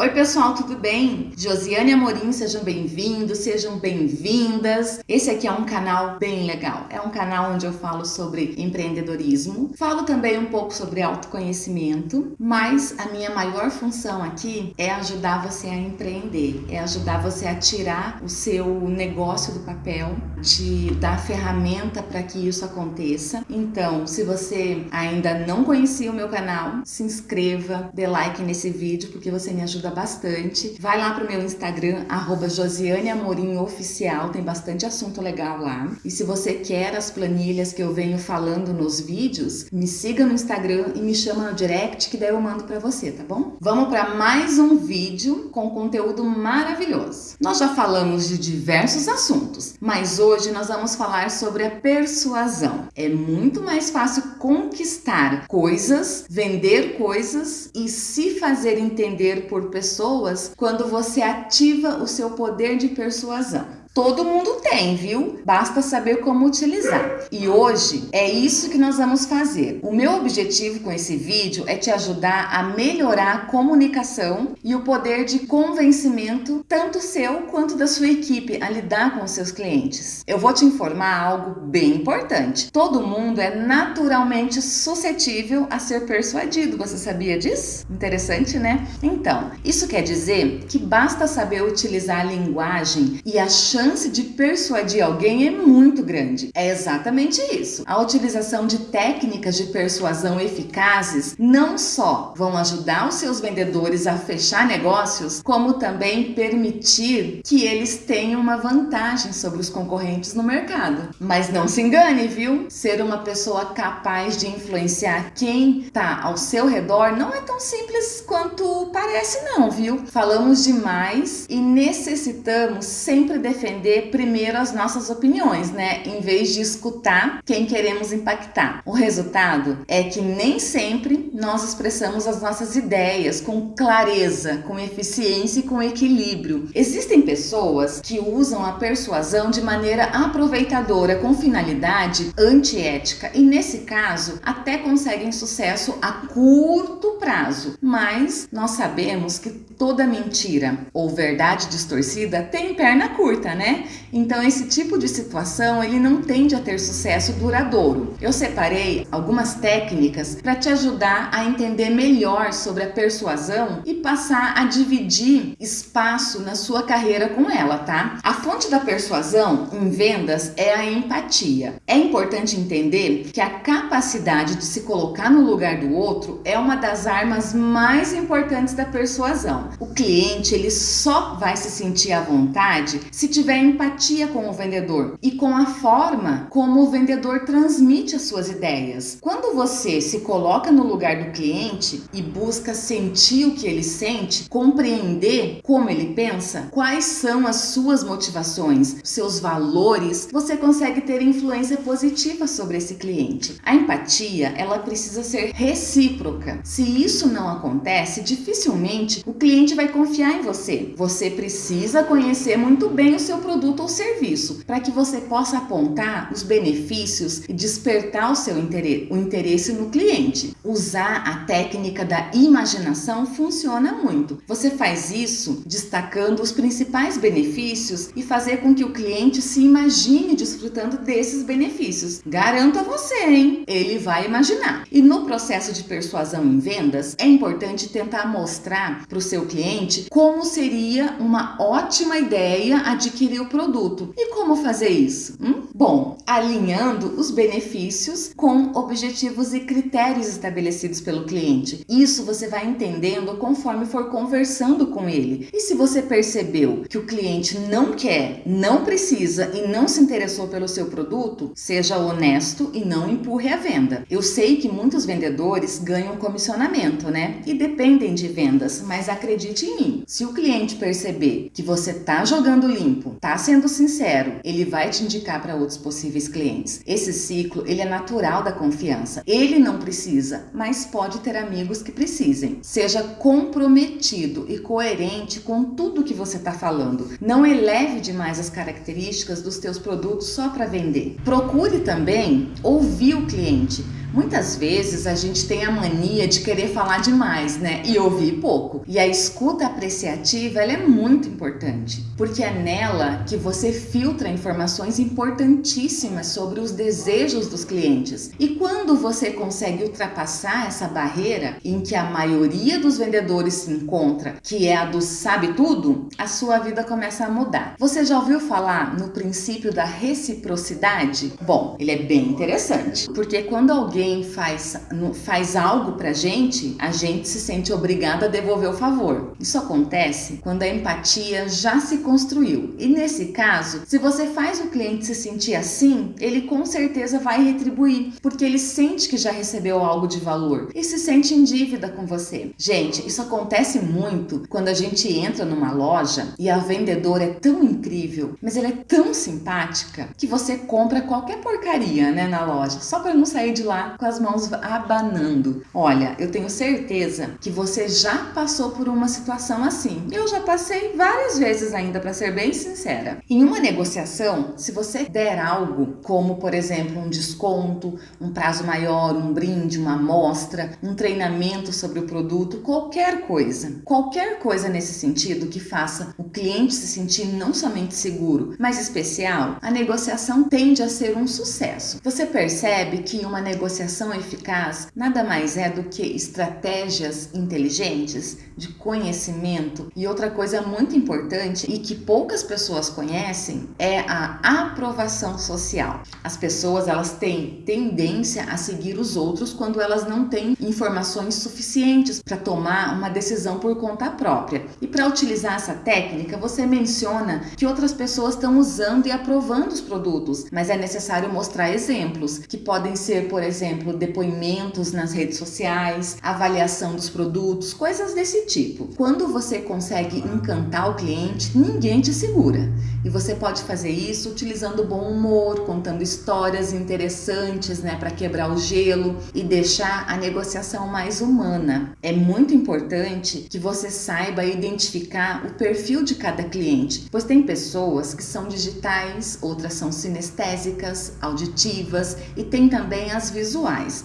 Oi pessoal, tudo bem? Josiane Amorim, sejam bem-vindos, sejam bem-vindas. Esse aqui é um canal bem legal. É um canal onde eu falo sobre empreendedorismo, falo também um pouco sobre autoconhecimento, mas a minha maior função aqui é ajudar você a empreender, é ajudar você a tirar o seu negócio do papel, te dar ferramenta para que isso aconteça. Então, se você ainda não conhecia o meu canal, se inscreva, dê like nesse vídeo porque você me ajuda ajuda bastante. Vai lá pro meu Instagram, arroba Josiane Amorim Oficial, tem bastante assunto legal lá. E se você quer as planilhas que eu venho falando nos vídeos, me siga no Instagram e me chama no direct que daí eu mando pra você, tá bom? Vamos para mais um vídeo com conteúdo maravilhoso. Nós já falamos de diversos assuntos, mas hoje nós vamos falar sobre a persuasão. É muito mais fácil conquistar coisas, vender coisas e se fazer entender por pessoas pessoas quando você ativa o seu poder de persuasão. Todo mundo tem, viu? Basta saber como utilizar. E hoje é isso que nós vamos fazer. O meu objetivo com esse vídeo é te ajudar a melhorar a comunicação e o poder de convencimento, tanto seu quanto da sua equipe, a lidar com seus clientes. Eu vou te informar algo bem importante. Todo mundo é naturalmente suscetível a ser persuadido. Você sabia disso? Interessante, né? Então, isso quer dizer que basta saber utilizar a linguagem e a chance chance de persuadir alguém é muito grande. É exatamente isso. A utilização de técnicas de persuasão eficazes não só vão ajudar os seus vendedores a fechar negócios, como também permitir que eles tenham uma vantagem sobre os concorrentes no mercado. Mas não se engane, viu? Ser uma pessoa capaz de influenciar quem está ao seu redor não é tão simples quanto parece não, viu? Falamos demais e necessitamos sempre defender defender primeiro as nossas opiniões, né? Em vez de escutar quem queremos impactar. O resultado é que nem sempre nós expressamos as nossas ideias com clareza, com eficiência e com equilíbrio. Existem pessoas que usam a persuasão de maneira aproveitadora, com finalidade antiética, e nesse caso até conseguem sucesso a curto prazo. Mas nós sabemos que toda mentira ou verdade distorcida tem perna curta, né? Então esse tipo de situação ele não tende a ter sucesso duradouro. Eu separei algumas técnicas para te ajudar a entender melhor sobre a persuasão e passar a dividir espaço na sua carreira com ela, tá? A fonte da persuasão em vendas é a empatia. É importante entender que a capacidade de se colocar no lugar do outro é uma das armas mais importantes da persuasão. O cliente ele só vai se sentir à vontade se tiver empatia com o vendedor e com a forma como o vendedor transmite as suas ideias. Quando você se coloca no lugar do cliente e busca sentir o que ele sente, compreender como ele pensa, quais são as suas motivações, seus valores, você consegue ter influência positiva sobre esse cliente. A empatia, ela precisa ser recíproca. Se isso não acontece, dificilmente o cliente vai confiar em você. Você precisa conhecer muito bem o seu produto ou serviço para que você possa apontar os benefícios e despertar o seu interesse, o interesse no cliente. Usar a técnica da imaginação funciona muito. Você faz isso destacando os principais benefícios e fazer com que o cliente se imagine desfrutando desses benefícios. Garanto a você, hein? Ele vai imaginar. E no processo de persuasão em vendas, é importante tentar mostrar para o seu cliente como seria uma ótima ideia adquirir o produto. E como fazer isso? Hum? Bom, alinhando os benefícios com objetivos e critérios estabelecidos pelo cliente. Isso você vai entendendo conforme for conversando com ele. E se você percebeu que o cliente não quer, não precisa e não se interessou pelo seu produto, seja honesto e não empurre a venda. Eu sei que muitos vendedores ganham comissionamento, né? E dependem de vendas, mas acredite em mim, se o cliente perceber que você tá jogando limpo, tá sendo sincero, ele vai te indicar para outros possíveis clientes. Esse ciclo, ele é natural da confiança. Ele não precisa, mas pode ter amigos que precisem. Seja comprometido e coerente com tudo que você está falando. Não eleve demais as características dos teus produtos só para vender. Procure também ouvir o cliente Muitas vezes a gente tem a mania de querer falar demais, né? E ouvir pouco. E a escuta apreciativa, é muito importante, porque é nela que você filtra informações importantíssimas sobre os desejos dos clientes. E quando você consegue ultrapassar essa barreira em que a maioria dos vendedores se encontra, que é a do sabe tudo, a sua vida começa a mudar. Você já ouviu falar no princípio da reciprocidade? Bom, ele é bem interessante, porque quando alguém faz, faz algo pra gente, a gente se sente obrigado a devolver o favor. Isso acontece quando a empatia já se construiu. E nesse caso, se você faz o cliente se sentir assim, ele com certeza vai retribuir, porque ele sente que já recebeu algo de valor e se sente em dívida com você. Gente, isso acontece muito quando a gente entra numa loja e a vendedora é tão incrível, mas ela é tão simpática que você compra qualquer porcaria, né, na loja, só para não sair de lá com as mãos abanando. Olha, eu tenho certeza que você já passou por uma situação assim. Eu já passei várias vezes ainda, para ser bem sincera. Em uma negociação, se você der algo, como por exemplo um desconto, um prazo maior, um brinde, uma amostra, um treinamento sobre o produto, qualquer coisa, qualquer coisa nesse sentido que faça o cliente se sentir não somente seguro, mas especial, a negociação tende a ser um sucesso. Você percebe que uma negociação eficaz nada mais é do que estratégias inteligentes de conhecimento e outra coisa muito importante e que poucas pessoas conhecem é a aprovação social. As pessoas elas têm tendência a seguir os outros quando elas não têm informações suficientes para tomar uma decisão por conta própria. E para utilizar essa técnica, você menciona que outras pessoas estão usando e aprovando os produtos, mas é necessário mostrar exemplos, que podem ser, por exemplo, depoimentos nas redes sociais, avaliação dos produtos, coisas desse tipo. Quando você consegue encantar o cliente, ninguém te segura. E você pode fazer isso utilizando bom humor, contando histórias interessantes, né, para quebrar o gelo e deixar a negociação mais humana. É muito importante que você saiba identificar o perfil de cada cliente, pois tem pessoas que são digitais, outras são sinestésicas, auditivas e tem também as visuais.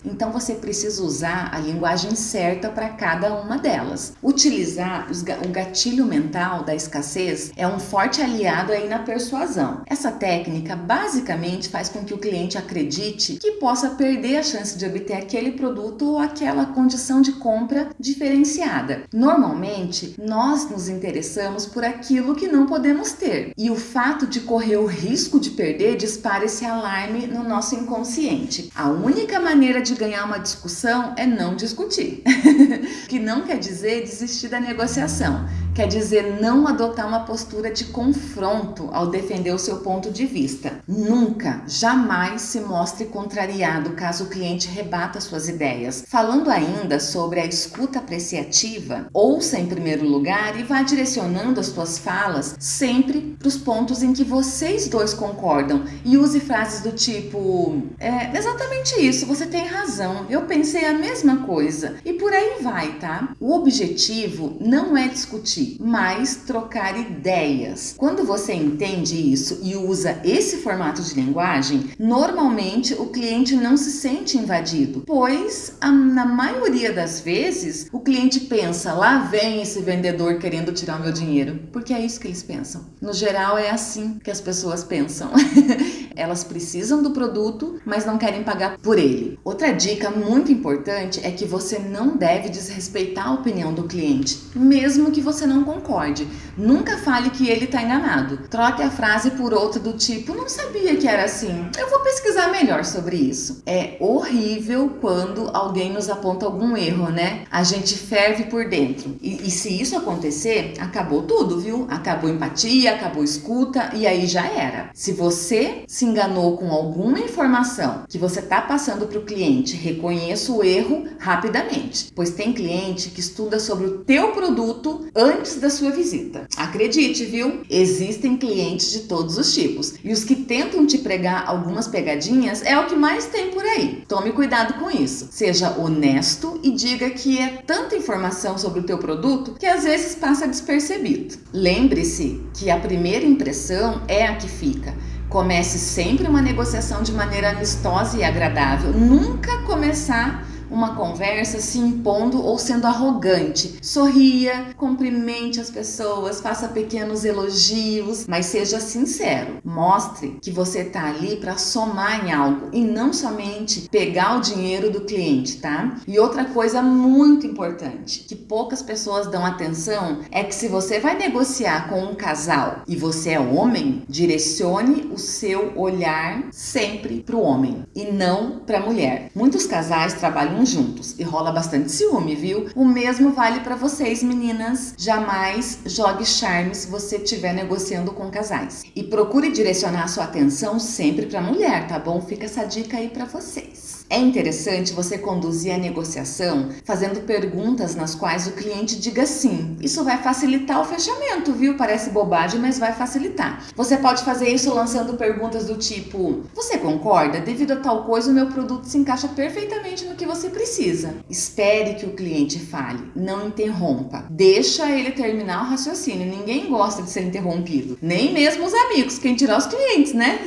Então você precisa usar a linguagem certa para cada uma delas. Utilizar o gatilho mental da escassez é um forte aliado aí na persuasão. Essa técnica basicamente faz com que o cliente acredite que possa perder a chance de obter aquele produto ou aquela condição de compra diferenciada. Normalmente, nós nos interessamos por aquilo que não podemos ter e o fato de correr o risco de perder dispara esse alarme no nosso inconsciente. A única maneira de ganhar uma discussão é não discutir, que não quer dizer desistir da negociação quer dizer não adotar uma postura de confronto ao defender o seu ponto de vista. Nunca, jamais se mostre contrariado caso o cliente rebata suas ideias. Falando ainda sobre a escuta apreciativa, ouça em primeiro lugar e vá direcionando as suas falas sempre para os pontos em que vocês dois concordam e use frases do tipo é exatamente isso, você tem razão, eu pensei a mesma coisa e por aí vai, tá? O objetivo não é discutir mas trocar ideias. Quando você entende isso e usa esse formato de linguagem, normalmente o cliente não se sente invadido, pois a, na maioria das vezes o cliente pensa, lá vem esse vendedor querendo tirar o meu dinheiro, porque é isso que eles pensam. No geral é assim que as pessoas pensam. Elas precisam do produto, mas não querem pagar por ele. Outra dica muito importante é que você não deve desrespeitar a opinião do cliente, mesmo que você não concorde. Nunca fale que ele está enganado. Troque a frase por outra do tipo, não sabia que era assim. Eu vou pesquisar melhor sobre isso. É horrível quando alguém nos aponta algum erro, né? A gente ferve por dentro. E, e se isso acontecer, acabou tudo, viu? Acabou empatia, acabou escuta e aí já era. Se você se se enganou com alguma informação que você está passando para o cliente, reconheça o erro rapidamente, pois tem cliente que estuda sobre o teu produto antes da sua visita. Acredite, viu? Existem clientes de todos os tipos e os que tentam te pregar algumas pegadinhas é o que mais tem por aí. Tome cuidado com isso. Seja honesto e diga que é tanta informação sobre o teu produto que às vezes passa despercebido. Lembre-se que a primeira impressão é a que fica. Comece sempre uma negociação de maneira amistosa e agradável. Nunca começar uma conversa se impondo ou sendo arrogante. Sorria, cumprimente as pessoas, faça pequenos elogios, mas seja sincero. Mostre que você está ali para somar em algo e não somente pegar o dinheiro do cliente, tá? E outra coisa muito importante, que poucas pessoas dão atenção, é que se você vai negociar com um casal e você é homem, direcione o seu olhar sempre para o homem e não para a mulher. Muitos casais trabalham juntos e rola bastante ciúme, viu? O mesmo vale para vocês, meninas. Jamais jogue charme se você estiver negociando com casais. E procure direcionar sua atenção sempre para mulher, tá bom? Fica essa dica aí para vocês. É interessante você conduzir a negociação fazendo perguntas nas quais o cliente diga sim. Isso vai facilitar o fechamento, viu? Parece bobagem, mas vai facilitar. Você pode fazer isso lançando perguntas do tipo: Você concorda? Devido a tal coisa, o meu produto se encaixa perfeitamente no que você precisa. Espere que o cliente fale, não interrompa. Deixa ele terminar o raciocínio. Ninguém gosta de ser interrompido, nem mesmo os amigos, quem tirar os clientes, né?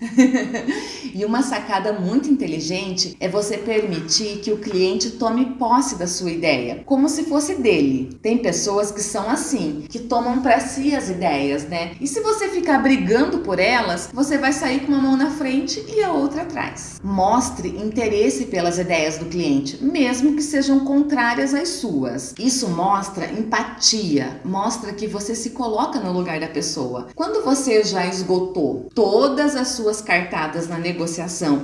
e uma sacada muito inteligente é você permitir que o cliente tome posse da sua ideia, como se fosse dele. Tem pessoas que são assim, que tomam para si as ideias, né? E se você ficar brigando por elas, você vai sair com uma mão na frente e a outra atrás. Mostre interesse pelas ideias do cliente, mesmo que sejam contrárias às suas. Isso mostra empatia, mostra que você se coloca no lugar da pessoa. Quando você já esgotou todas as suas cartadas na negociação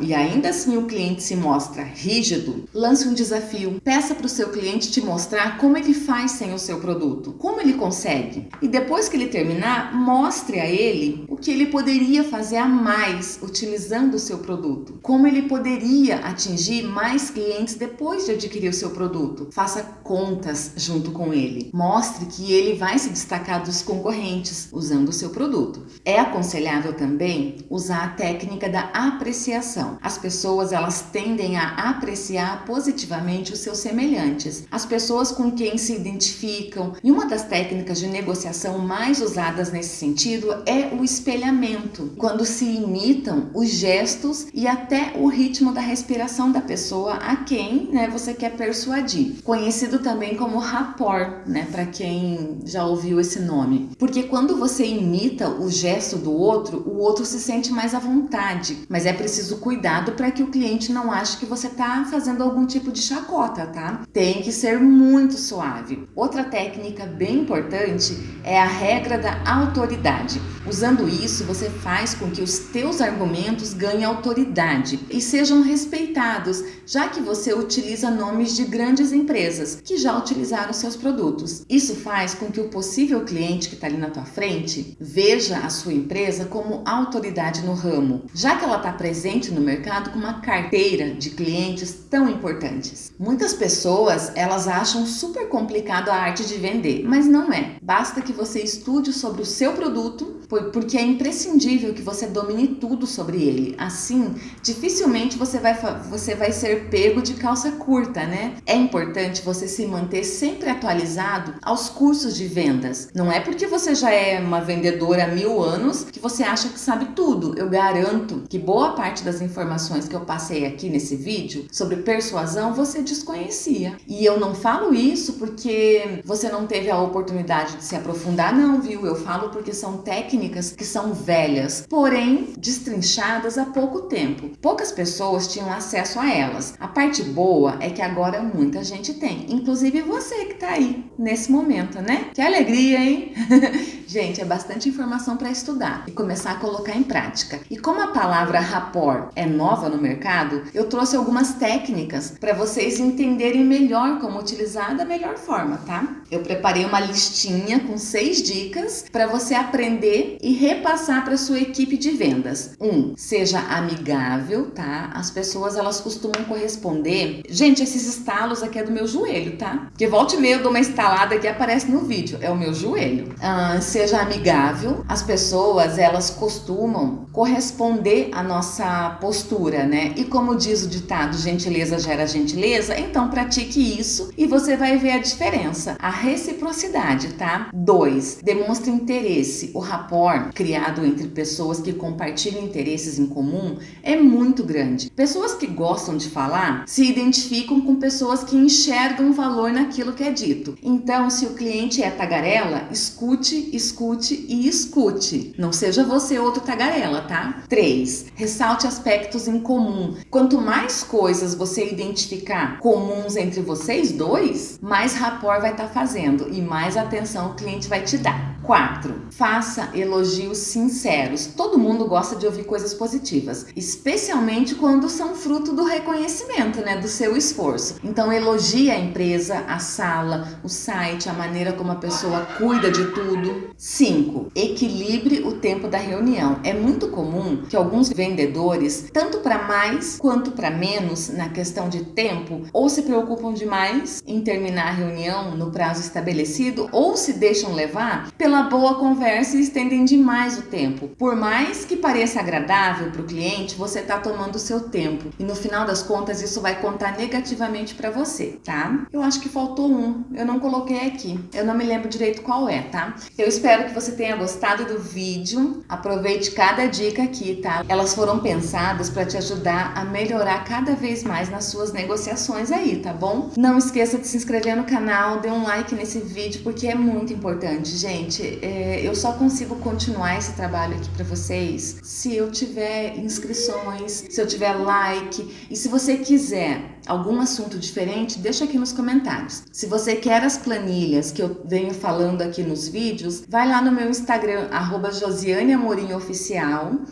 e ainda assim o cliente se mostra rígido, lance um desafio. Peça para o seu cliente te mostrar como ele faz sem o seu produto, como ele consegue. E depois que ele terminar, mostre a ele o que ele poderia fazer a mais utilizando o seu produto, como ele poderia atingir mais clientes depois de adquirir o seu produto. Faça contas junto com ele. Mostre que ele vai se destacar dos concorrentes usando o seu produto. É aconselhável também usar a técnica da apreciação. As pessoas elas tendem a apreciar positivamente os seus semelhantes, as pessoas com quem se identificam. E uma das técnicas de negociação mais usadas nesse sentido é o espelhamento, quando se imitam os gestos e até o ritmo da respiração da pessoa a quem né, você quer persuadir. Conhecido também como rapport, né, para quem já ouviu esse nome. Porque quando você imita o gesto do outro, o outro se sente mais à vontade, mas é preciso cuidado para que o cliente não ache que você está fazendo algum tipo de chacota, tá? Tem que ser muito suave. Outra técnica bem importante é a regra da autoridade. Usando isso, você faz com que os teus argumentos ganhem autoridade e sejam respeitados, já que você utiliza nomes de grandes empresas que já utilizaram seus produtos. Isso faz com que o possível cliente que está ali na tua frente veja a sua empresa como autoridade no ramo, já que ela está presente no mercado com uma carteira de clientes tão importantes. Muitas pessoas elas acham super complicado a arte de vender, mas não é. Basta que você estude sobre o seu produto, porque é imprescindível que você domine tudo sobre ele. Assim, dificilmente você vai, você vai ser pego de calça curta, né? É importante você se manter sempre atualizado aos cursos de vendas. Não é porque você já é uma vendedora há mil anos que você acha que sabe tudo. Eu garanto que boa parte das informações que eu passei aqui nesse vídeo sobre persuasão você desconhecia. E eu não falo isso porque você não teve a oportunidade de se aprofundar, não, viu? Eu falo porque são técnicas que são velhas, porém destrinchadas há pouco tempo. Poucas pessoas tinham acesso a elas. A parte boa é que agora muita gente tem, inclusive você que tá aí nesse momento, né? Que alegria, hein? gente, é bastante informação para estudar e começar a colocar em prática. E como a palavra rapport é nova no mercado, eu trouxe algumas técnicas para vocês entenderem melhor como utilizar da melhor forma, tá? Eu preparei uma listinha com seis dicas para você aprender e repassar para sua equipe de vendas. Um, seja amigável, tá? As pessoas elas costumam corresponder. Gente, esses estalos aqui é do meu joelho, tá? Porque volta e meia eu dou uma estalada que aparece no vídeo, é o meu joelho. Ah, seja amigável. As pessoas, elas costumam corresponder à nossa postura, né? E como diz o ditado, gentileza gera gentileza, então pratique isso e você vai ver a diferença. A reciprocidade, tá? 2. Demonstre interesse. O rapport criado entre pessoas que compartilham interesses em comum é muito grande. Pessoas que gostam de falar se identificam com pessoas que enxergam valor naquilo que é dito. Então, se o cliente é tagarela, escute, escute e escute. Não seja você outro tagarela, tá? 3. Ressalte aspectos em comum. Quanto mais coisas você identificar comuns entre vocês dois, mais rapport vai estar tá fazendo e mais atenção o cliente vai te dar. 4. Faça elogios sinceros. Todo mundo gosta de ouvir coisas positivas, especialmente quando são fruto do reconhecimento, né, do seu esforço. Então elogie a empresa, a sala, o site, a maneira como a pessoa cuida de tudo. 5. Equilibre o tempo da reunião. É muito comum que alguns vendedores, tanto para mais quanto para menos na questão de tempo, ou se preocupam demais em terminar a reunião no prazo estabelecido, ou se deixam levar pela uma boa conversa e estendem demais o tempo. Por mais que pareça agradável para o cliente, você está tomando o seu tempo e no final das contas isso vai contar negativamente para você, tá? Eu acho que faltou um, eu não coloquei aqui, eu não me lembro direito qual é, tá? Eu espero que você tenha gostado do vídeo, aproveite cada dica aqui, tá? Elas foram pensadas para te ajudar a melhorar cada vez mais nas suas negociações aí, tá bom? Não esqueça de se inscrever no canal, dê um like nesse vídeo porque é muito importante, gente é, eu só consigo continuar esse trabalho aqui para vocês se eu tiver inscrições, se eu tiver like e se você quiser algum assunto diferente, deixa aqui nos comentários. Se você quer as planilhas que eu venho falando aqui nos vídeos, vai lá no meu Instagram, arroba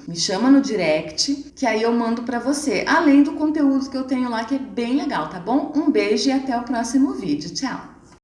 me chama no direct, que aí eu mando para você, além do conteúdo que eu tenho lá, que é bem legal, tá bom? Um beijo e até o próximo vídeo. Tchau!